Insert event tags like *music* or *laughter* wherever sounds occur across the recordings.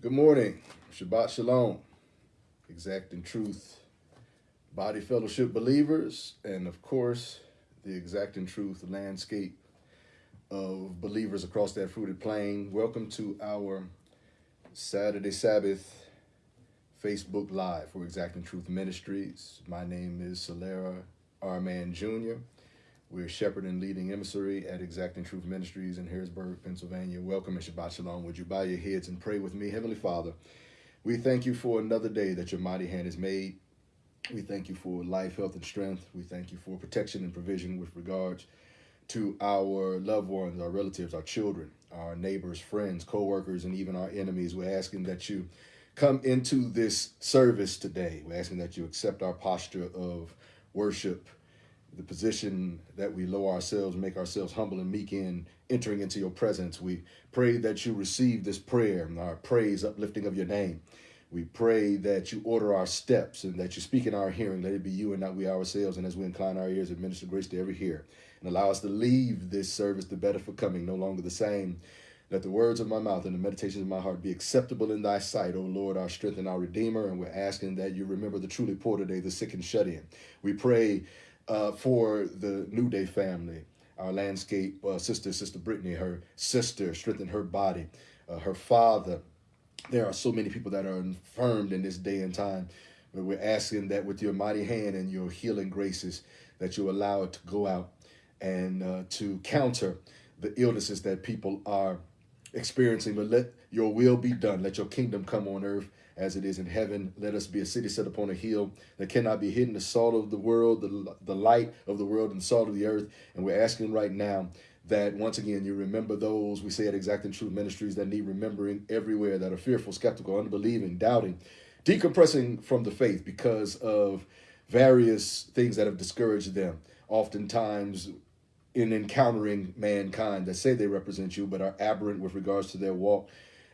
Good morning. Shabbat Shalom. Exacting Truth Body Fellowship believers, and of course, the Exacting Truth landscape of believers across that fruited plain. Welcome to our Saturday Sabbath Facebook Live for Exacting Truth Ministries. My name is Solera Arman Jr. We're shepherd and leading emissary at Exacting Truth Ministries in Harrisburg, Pennsylvania. Welcome and Shabbat Shalom. Would you bow your heads and pray with me? Heavenly Father, we thank you for another day that your mighty hand has made. We thank you for life, health, and strength. We thank you for protection and provision with regards to our loved ones, our relatives, our children, our neighbors, friends, co-workers, and even our enemies. We're asking that you come into this service today. We're asking that you accept our posture of worship the position that we lower ourselves, make ourselves humble and meek in entering into your presence. We pray that you receive this prayer, our praise, uplifting of your name. We pray that you order our steps and that you speak in our hearing. Let it be you and not we ourselves. And as we incline our ears, administer grace to every hearer and allow us to leave this service the better for coming, no longer the same. Let the words of my mouth and the meditations of my heart be acceptable in thy sight, O Lord, our strength and our redeemer. And we're asking that you remember the truly poor today, the sick and shut in. We pray uh, for the New Day family. Our landscape uh, sister, Sister Brittany, her sister, strengthen her body. Uh, her father. There are so many people that are infirmed in this day and time. But we're asking that with your mighty hand and your healing graces, that you allow it to go out and uh, to counter the illnesses that people are experiencing. But let your will be done. Let your kingdom come on earth as it is in heaven. Let us be a city set upon a hill that cannot be hidden, the salt of the world, the, the light of the world, and salt of the earth. And we're asking right now that once again you remember those we say at Exacting Truth Ministries that need remembering everywhere that are fearful, skeptical, unbelieving, doubting, decompressing from the faith because of various things that have discouraged them. Oftentimes in encountering mankind that say they represent you but are aberrant with regards to their walk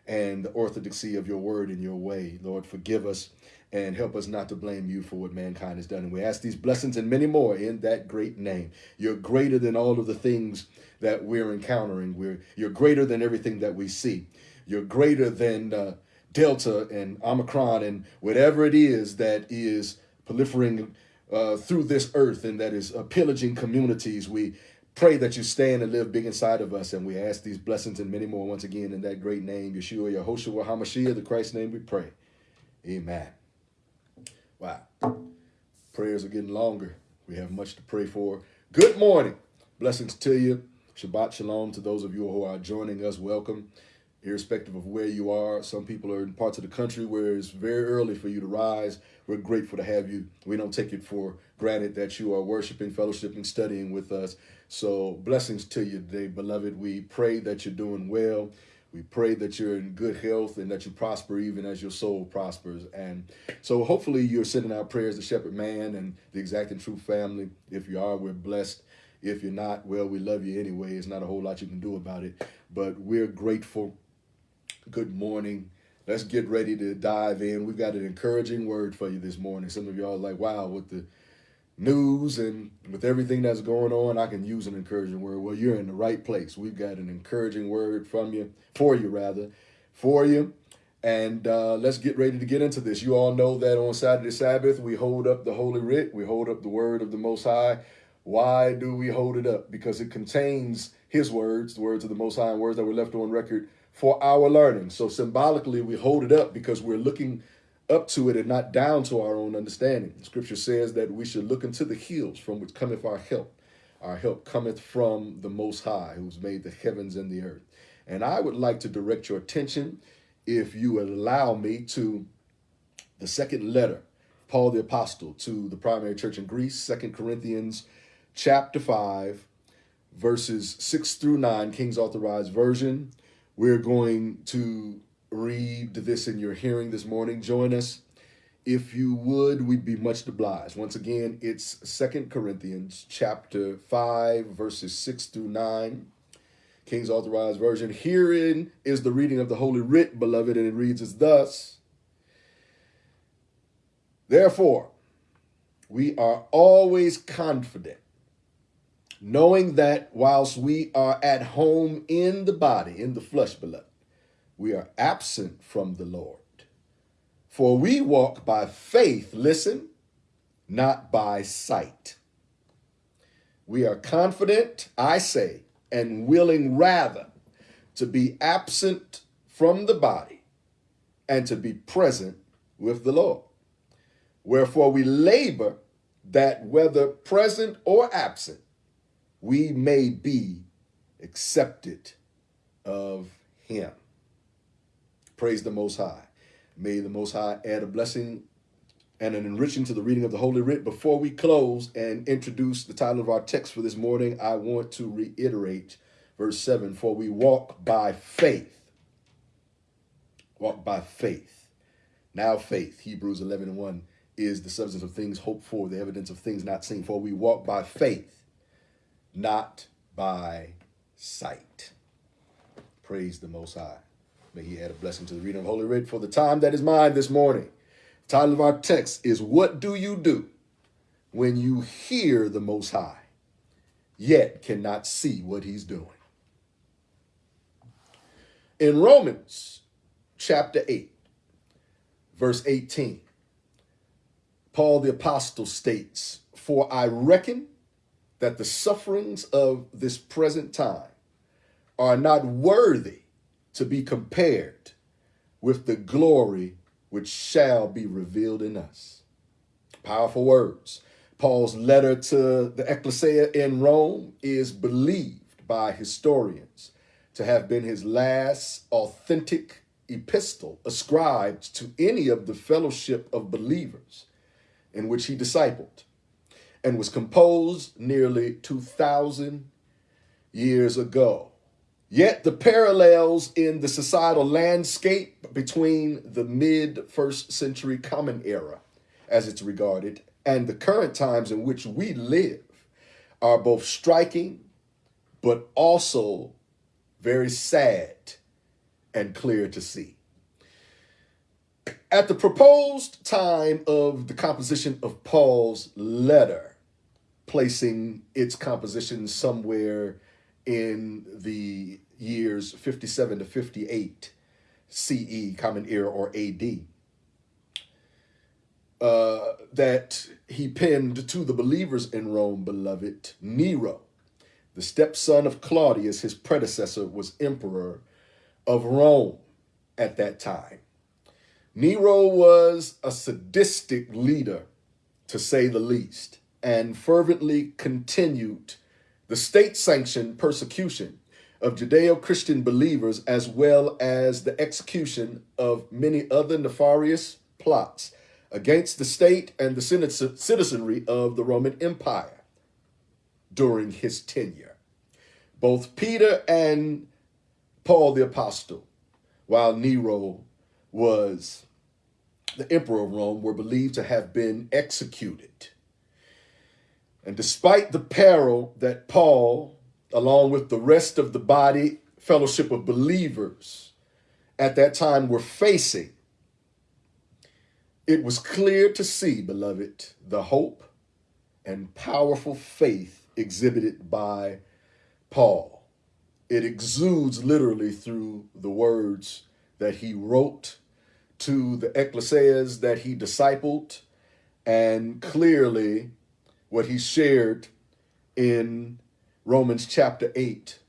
and the orthodoxy of your word and your way. Lord, forgive us and help us not to blame you for what mankind has done. And we ask these blessings and many more in that great name. You're greater than all of the things that we're encountering. We're, you're greater than everything that we see. You're greater than uh, Delta and Omicron and whatever it is that is proliferating uh, through this earth and that is uh, pillaging communities. We pray that you stand and live big inside of us. And we ask these blessings and many more once again in that great name, Yeshua, Yehoshua, HaMashiach, the Christ name we pray. Amen. Wow. Prayers are getting longer. We have much to pray for. Good morning. Blessings to you. Shabbat Shalom to those of you who are joining us. Welcome. Irrespective of where you are, some people are in parts of the country where it's very early for you to rise. We're grateful to have you. We don't take it for granted that you are worshiping, fellowshipping, studying with us. So blessings to you today, beloved. We pray that you're doing well. We pray that you're in good health and that you prosper even as your soul prospers. And so hopefully you're sending out prayers to Shepherd Man and the Exacting Truth family. If you are, we're blessed. If you're not, well, we love you anyway. It's not a whole lot you can do about it. But we're grateful. Good morning. Let's get ready to dive in. We've got an encouraging word for you this morning. Some of y'all are like, wow, what the news and with everything that's going on, I can use an encouraging word. Well, you're in the right place. We've got an encouraging word from you, for you rather, for you. And uh, let's get ready to get into this. You all know that on Saturday Sabbath, we hold up the Holy Writ. We hold up the word of the Most High. Why do we hold it up? Because it contains his words, the words of the Most High, and words that were left on record for our learning. So symbolically, we hold it up because we're looking up to it and not down to our own understanding. Scripture says that we should look into the hills from which cometh our help. Our help cometh from the Most High, who's made the heavens and the earth. And I would like to direct your attention, if you allow me, to the second letter, Paul the Apostle, to the primary church in Greece, Second Corinthians chapter 5, verses 6 through 9, King's Authorized Version. We're going to read this in your hearing this morning, join us. If you would, we'd be much obliged. Once again, it's Second Corinthians chapter 5, verses 6 through 9. King's Authorized Version. Herein is the reading of the Holy Writ, beloved, and it reads as thus. Therefore, we are always confident, knowing that whilst we are at home in the body, in the flesh, beloved, we are absent from the Lord. For we walk by faith, listen, not by sight. We are confident, I say, and willing rather to be absent from the body and to be present with the Lord. Wherefore we labor that whether present or absent, we may be accepted of him. Praise the Most High. May the Most High add a blessing and an enriching to the reading of the Holy Writ. Before we close and introduce the title of our text for this morning, I want to reiterate verse 7 For we walk by faith. Walk by faith. Now, faith, Hebrews 11 and 1, is the substance of things hoped for, the evidence of things not seen. For we walk by faith, not by sight. Praise the Most High. May He add a blessing to the reading of Holy Writ for the time that is mine this morning. The title of our text is What Do You Do When You Hear the Most High, Yet Cannot See What He's Doing? In Romans chapter 8, verse 18, Paul the Apostle states, For I reckon that the sufferings of this present time are not worthy to be compared with the glory which shall be revealed in us. Powerful words. Paul's letter to the ecclesia in Rome is believed by historians to have been his last authentic epistle ascribed to any of the fellowship of believers in which he discipled and was composed nearly 2,000 years ago. Yet the parallels in the societal landscape between the mid first century Common Era, as it's regarded, and the current times in which we live are both striking but also very sad and clear to see. At the proposed time of the composition of Paul's letter, placing its composition somewhere in the years 57 to 58 CE, Common Era or AD, uh, that he penned to the believers in Rome, beloved, Nero, the stepson of Claudius, his predecessor, was emperor of Rome at that time. Nero was a sadistic leader, to say the least, and fervently continued the state-sanctioned persecution of Judeo-Christian believers as well as the execution of many other nefarious plots against the state and the citizenry of the Roman Empire during his tenure. Both Peter and Paul the Apostle, while Nero was the emperor of Rome, were believed to have been executed. And despite the peril that Paul, along with the rest of the body fellowship of believers at that time were facing, it was clear to see, beloved, the hope and powerful faith exhibited by Paul. It exudes literally through the words that he wrote to the ecclesias that he discipled, and clearly what he shared in Romans chapter 8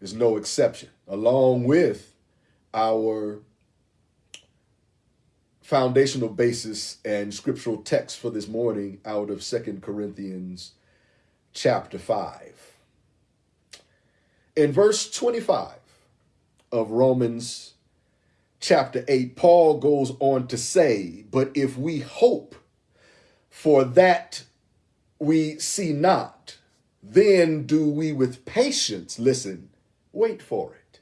is no exception, along with our foundational basis and scriptural text for this morning out of Second Corinthians chapter 5. In verse 25 of Romans chapter 8, Paul goes on to say, But if we hope for that we see not, then do we with patience, listen, wait for it.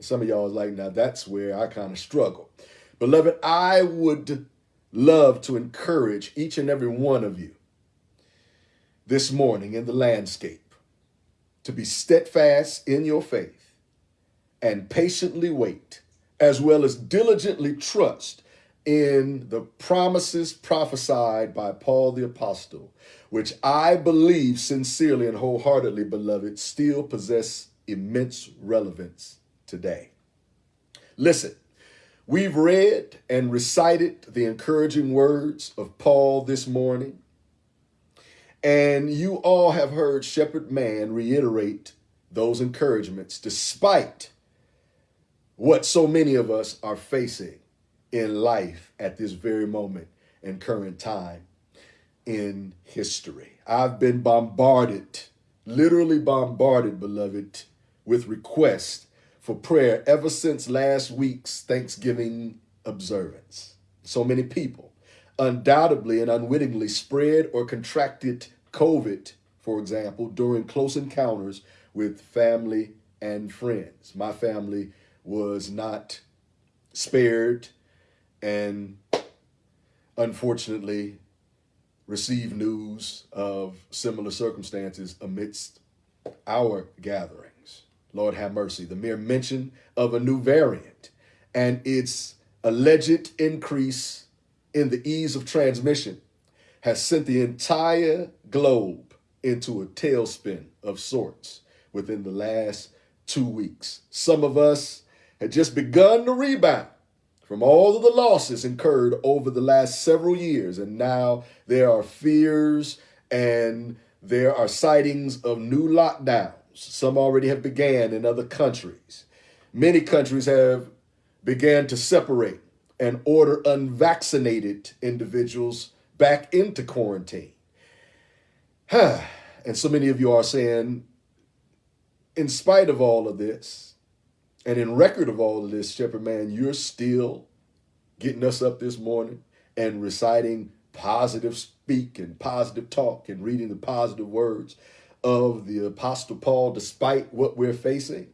Some of y'all is like, now that's where I kind of struggle. Beloved, I would love to encourage each and every one of you this morning in the landscape to be steadfast in your faith and patiently wait, as well as diligently trust in the promises prophesied by Paul the Apostle, which I believe sincerely and wholeheartedly, beloved, still possess immense relevance today. Listen, we've read and recited the encouraging words of Paul this morning. And you all have heard Shepherd Man reiterate those encouragements despite what so many of us are facing in life at this very moment and current time in history. I've been bombarded, literally bombarded, beloved, with requests for prayer ever since last week's Thanksgiving observance. So many people undoubtedly and unwittingly spread or contracted COVID, for example, during close encounters with family and friends. My family was not spared and unfortunately received news of similar circumstances amidst our gatherings. Lord have mercy. The mere mention of a new variant and its alleged increase in the ease of transmission has sent the entire globe into a tailspin of sorts within the last two weeks. Some of us had just begun to rebound from all of the losses incurred over the last several years, and now there are fears and there are sightings of new lockdowns. Some already have began in other countries. Many countries have began to separate and order unvaccinated individuals back into quarantine. *sighs* and so many of you are saying, in spite of all of this, and in record of all of this, Shepherd Man, you're still getting us up this morning and reciting positive speak and positive talk and reading the positive words of the Apostle Paul despite what we're facing.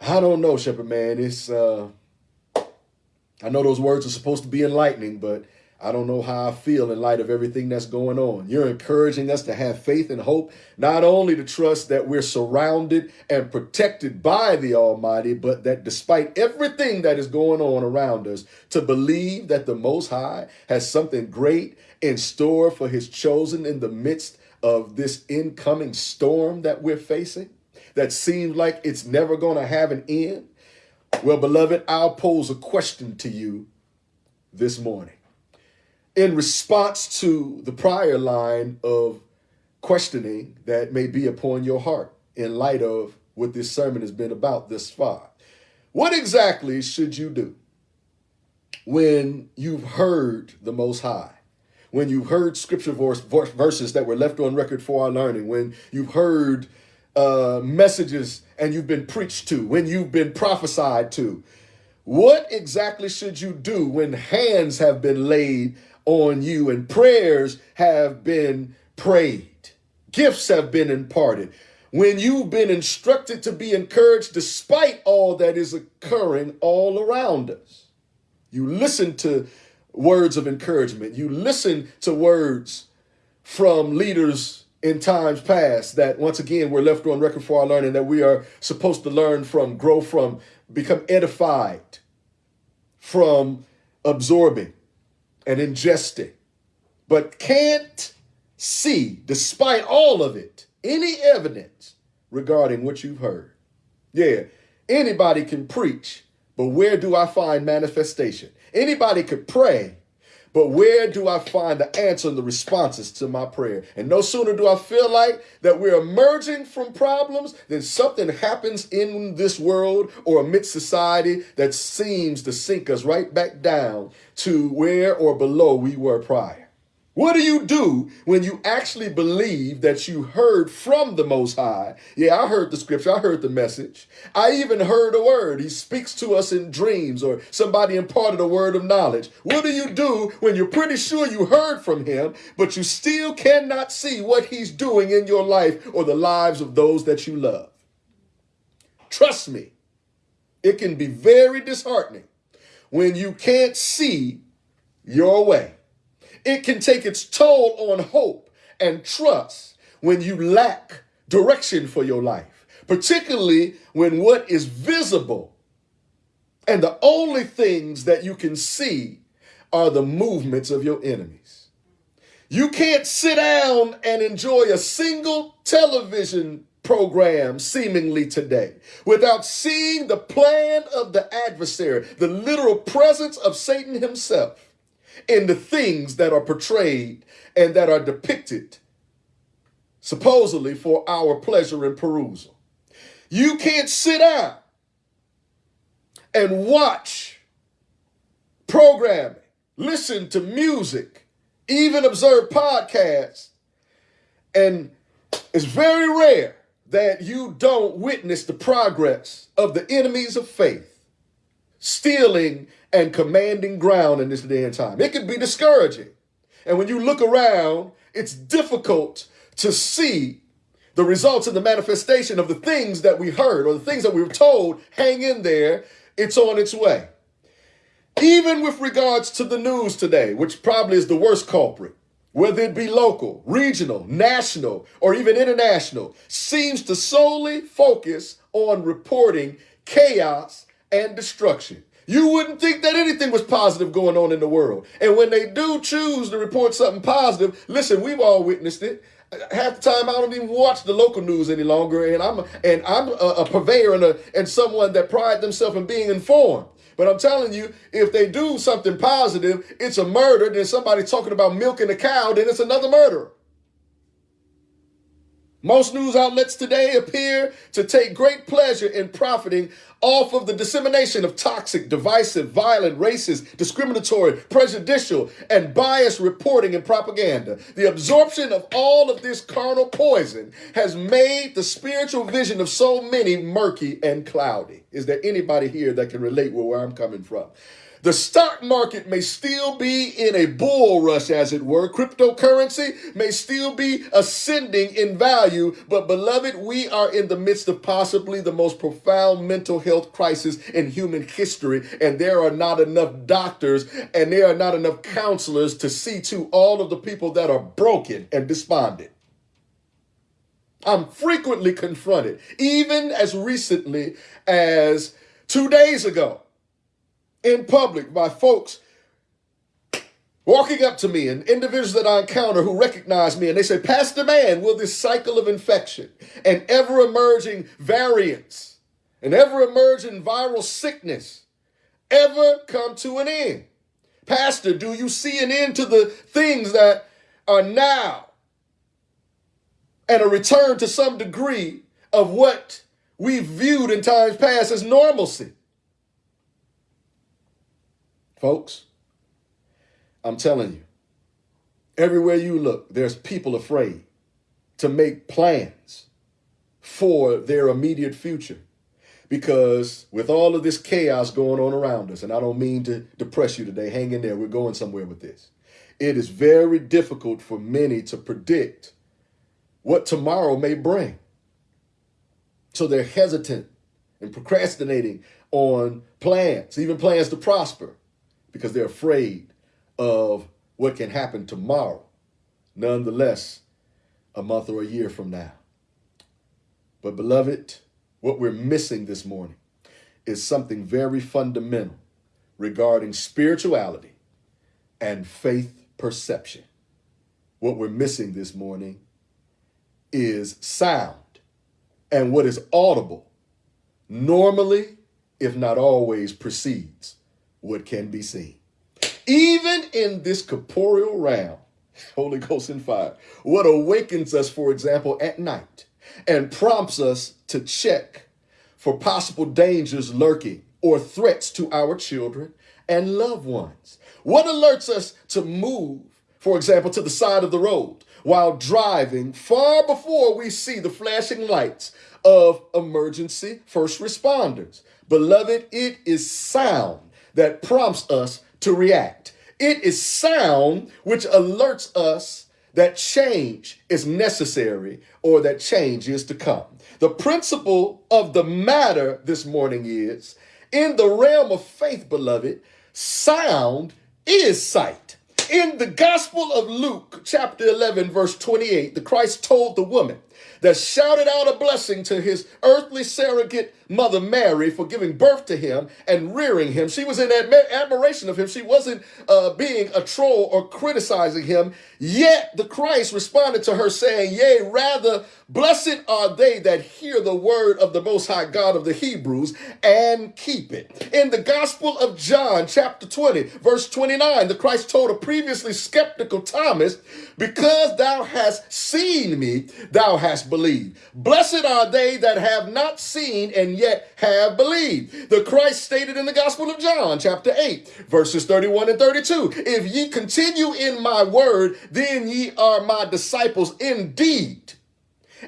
I don't know, Shepherd Man. It's uh I know those words are supposed to be enlightening, but I don't know how I feel in light of everything that's going on. You're encouraging us to have faith and hope, not only to trust that we're surrounded and protected by the Almighty, but that despite everything that is going on around us, to believe that the Most High has something great in store for his chosen in the midst of this incoming storm that we're facing that seems like it's never going to have an end. Well, beloved, I'll pose a question to you this morning in response to the prior line of questioning that may be upon your heart in light of what this sermon has been about this far. What exactly should you do when you've heard the Most High? When you've heard scripture verse, verses that were left on record for our learning, when you've heard uh, messages and you've been preached to, when you've been prophesied to, what exactly should you do when hands have been laid on you and prayers have been prayed. Gifts have been imparted. When you've been instructed to be encouraged despite all that is occurring all around us. You listen to words of encouragement. You listen to words from leaders in times past that once again we're left on record for our learning that we are supposed to learn from, grow from, become edified from absorbing and ingesting, but can't see, despite all of it, any evidence regarding what you've heard. Yeah, anybody can preach, but where do I find manifestation? Anybody could pray, but where do I find the answer and the responses to my prayer? And no sooner do I feel like that we're emerging from problems than something happens in this world or amidst society that seems to sink us right back down to where or below we were prior. What do you do when you actually believe that you heard from the Most High? Yeah, I heard the scripture. I heard the message. I even heard a word. He speaks to us in dreams or somebody imparted a word of knowledge. What do you do when you're pretty sure you heard from him, but you still cannot see what he's doing in your life or the lives of those that you love? Trust me, it can be very disheartening when you can't see your way. It can take its toll on hope and trust when you lack direction for your life, particularly when what is visible and the only things that you can see are the movements of your enemies. You can't sit down and enjoy a single television program seemingly today without seeing the plan of the adversary, the literal presence of Satan himself in the things that are portrayed and that are depicted supposedly for our pleasure and perusal. You can't sit down and watch programming, listen to music, even observe podcasts. And it's very rare that you don't witness the progress of the enemies of faith, stealing and commanding ground in this day and time. It can be discouraging. And when you look around, it's difficult to see the results and the manifestation of the things that we heard or the things that we were told, hang in there, it's on its way. Even with regards to the news today, which probably is the worst culprit, whether it be local, regional, national, or even international, seems to solely focus on reporting chaos and destruction. You wouldn't think that anything was positive going on in the world. And when they do choose to report something positive, listen, we've all witnessed it half the time I don't even watch the local news any longer, and I'm and I'm a, a purveyor and a and someone that pride themselves in being informed. But I'm telling you, if they do something positive, it's a murder. Then somebody talking about milking a cow, then it's another murder. Most news outlets today appear to take great pleasure in profiting off of the dissemination of toxic, divisive, violent, racist, discriminatory, prejudicial, and biased reporting and propaganda. The absorption of all of this carnal poison has made the spiritual vision of so many murky and cloudy. Is there anybody here that can relate with where I'm coming from? The stock market may still be in a bull rush, as it were. Cryptocurrency may still be ascending in value, but beloved, we are in the midst of possibly the most profound mental health crisis in human history, and there are not enough doctors and there are not enough counselors to see to all of the people that are broken and despondent. I'm frequently confronted, even as recently as two days ago in public by folks walking up to me and individuals that I encounter who recognize me and they say, Pastor Man, will this cycle of infection and ever emerging variants and ever emerging viral sickness ever come to an end? Pastor, do you see an end to the things that are now and a return to some degree of what we viewed in times past as normalcy? Folks, I'm telling you, everywhere you look, there's people afraid to make plans for their immediate future. Because with all of this chaos going on around us, and I don't mean to depress you today, hang in there, we're going somewhere with this. It is very difficult for many to predict what tomorrow may bring. So they're hesitant and procrastinating on plans, even plans to prosper because they're afraid of what can happen tomorrow, nonetheless, a month or a year from now. But, beloved, what we're missing this morning is something very fundamental regarding spirituality and faith perception. What we're missing this morning is sound and what is audible normally, if not always, precedes what can be seen. Even in this corporeal realm, Holy Ghost and fire, what awakens us, for example, at night and prompts us to check for possible dangers lurking or threats to our children and loved ones. What alerts us to move, for example, to the side of the road while driving far before we see the flashing lights of emergency first responders. Beloved, it is sound that prompts us to react. It is sound which alerts us that change is necessary or that change is to come. The principle of the matter this morning is in the realm of faith, beloved, sound is sight. In the Gospel of Luke, chapter 11, verse 28, the Christ told the woman that shouted out a blessing to his earthly surrogate mother Mary for giving birth to him and rearing him. She was in admiration of him. She wasn't uh, being a troll or criticizing him. Yet the Christ responded to her saying, Yea, rather, blessed are they that hear the word of the Most High God of the Hebrews and keep it. In the Gospel of John, chapter 20, verse 29, the Christ told a previously skeptical Thomas, Because thou hast seen me, thou hast believed. Blessed are they that have not seen and yet have believed. The Christ stated in the Gospel of John, chapter 8, verses 31 and 32 If ye continue in my word, then ye are my disciples indeed.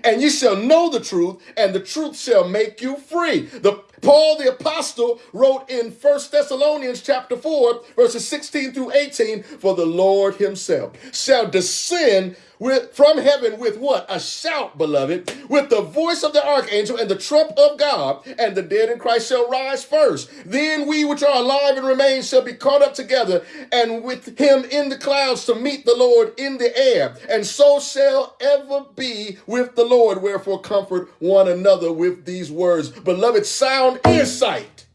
And ye shall know the truth, and the truth shall make you free. The Paul the apostle wrote in First Thessalonians chapter 4 verses 16 through 18 for the Lord himself shall descend with, from heaven with what? A shout, beloved, with the voice of the archangel and the trump of God, and the dead in Christ shall rise first. Then we which are alive and remain shall be caught up together, and with him in the clouds to meet the Lord in the air. And so shall ever be with the Lord. Wherefore comfort one another with these words. Beloved, sound sound insight.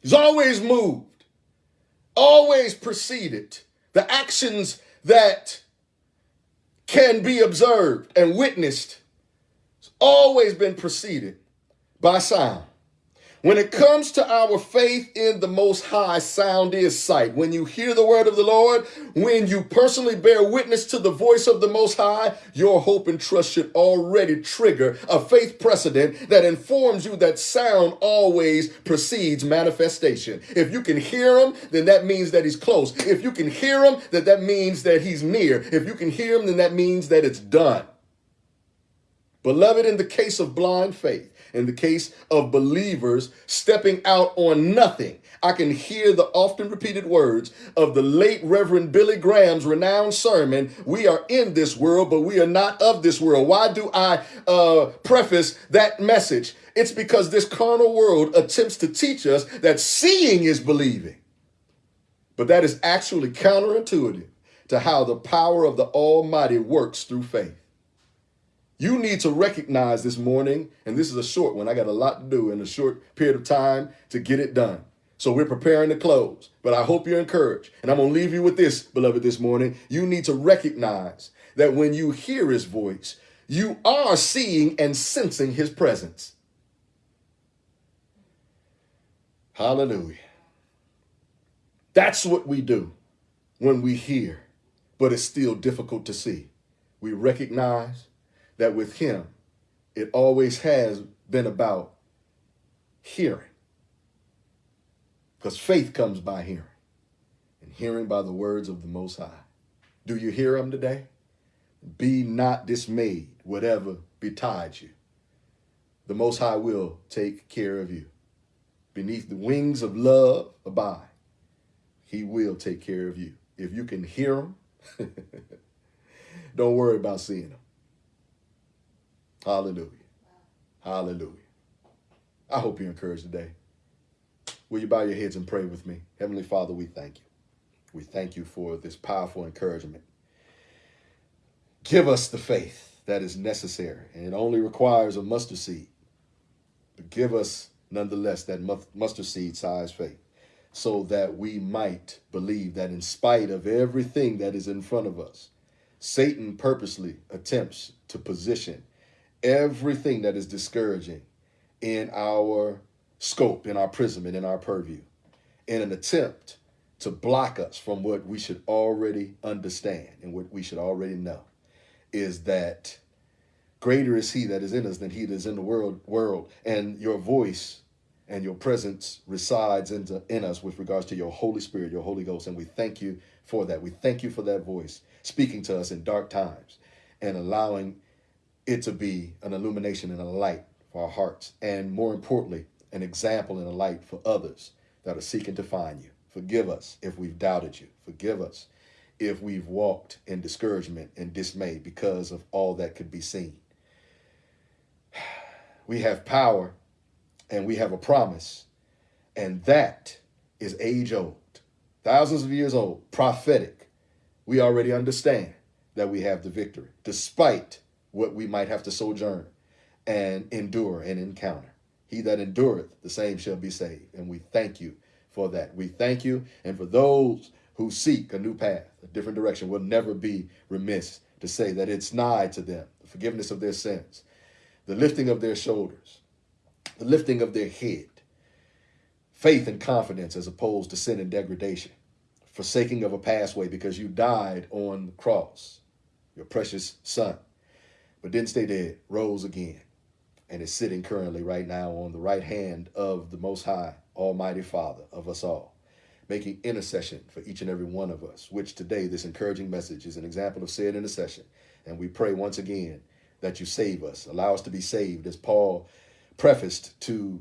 He's always moved, always preceded. The actions that can be observed and witnessed has always been preceded by sound. When it comes to our faith in the Most High, sound is sight. When you hear the word of the Lord, when you personally bear witness to the voice of the Most High, your hope and trust should already trigger a faith precedent that informs you that sound always precedes manifestation. If you can hear him, then that means that he's close. If you can hear him, then that means that he's near. If you can hear him, then that means that it's done. Beloved, in the case of blind faith, in the case of believers stepping out on nothing, I can hear the often repeated words of the late Reverend Billy Graham's renowned sermon, We are in this world, but we are not of this world. Why do I uh, preface that message? It's because this carnal world attempts to teach us that seeing is believing. But that is actually counterintuitive to how the power of the Almighty works through faith. You need to recognize this morning, and this is a short one. I got a lot to do in a short period of time to get it done. So we're preparing to close, but I hope you're encouraged. And I'm going to leave you with this, beloved, this morning. You need to recognize that when you hear his voice, you are seeing and sensing his presence. Hallelujah. That's what we do when we hear, but it's still difficult to see. We recognize that with him, it always has been about hearing. Because faith comes by hearing, and hearing by the words of the Most High. Do you hear him today? Be not dismayed, whatever betides you. The Most High will take care of you. Beneath the wings of love, abide. He will take care of you. If you can hear him, *laughs* don't worry about seeing him. Hallelujah. Hallelujah. I hope you're encouraged today. Will you bow your heads and pray with me? Heavenly Father, we thank you. We thank you for this powerful encouragement. Give us the faith that is necessary, and it only requires a mustard seed. But give us, nonetheless, that mustard seed size faith so that we might believe that in spite of everything that is in front of us, Satan purposely attempts to position everything that is discouraging in our scope, in our prism, and in our purview, in an attempt to block us from what we should already understand and what we should already know is that greater is he that is in us than he that is in the world world. And your voice and your presence resides into in us with regards to your holy spirit your holy ghost. And we thank you for that. We thank you for that voice speaking to us in dark times and allowing it to be an illumination and a light for our hearts, and more importantly, an example and a light for others that are seeking to find you. Forgive us if we've doubted you. Forgive us if we've walked in discouragement and dismay because of all that could be seen. *sighs* We have power and we have a promise, and that is age old, thousands of years old, prophetic. We already understand that we have the victory, despite what we might have to sojourn and endure and encounter. He that endureth, the same shall be saved. And we thank you for that. We thank you. And for those who seek a new path, a different direction, will never be remiss to say that it's nigh to them, the forgiveness of their sins, the lifting of their shoulders, the lifting of their head, faith and confidence as opposed to sin and degradation, forsaking of a pathway because you died on the cross, your precious son, but didn't stay dead, rose again, and is sitting currently right now on the right hand of the Most High, Almighty Father of us all, making intercession for each and every one of us, which today this encouraging message is an example of said intercession. And we pray once again that you save us, allow us to be saved, as Paul prefaced to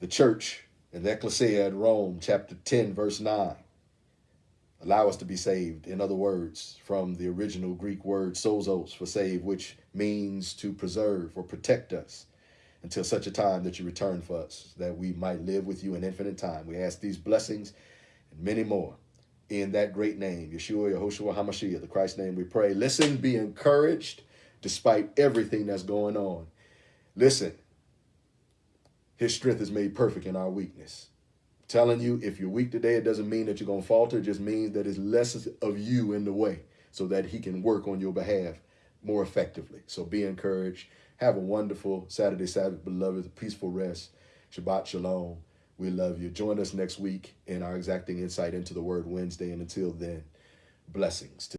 the church in the Ecclesia at Rome, chapter 10, verse 9. Allow us to be saved. In other words, from the original Greek word sozos for save, which means to preserve or protect us until such a time that you return for us, that we might live with you in infinite time. We ask these blessings and many more in that great name, Yeshua, Yehoshua, HaMashiach, the Christ name we pray. Listen, be encouraged despite everything that's going on. Listen, his strength is made perfect in our weakness. Telling you, if you're weak today, it doesn't mean that you're going to falter. It just means that it's less of you in the way so that he can work on your behalf more effectively. So be encouraged. Have a wonderful Saturday, Sabbath, beloved, peaceful rest. Shabbat Shalom. We love you. Join us next week in our exacting insight into the word Wednesday. And until then, blessings.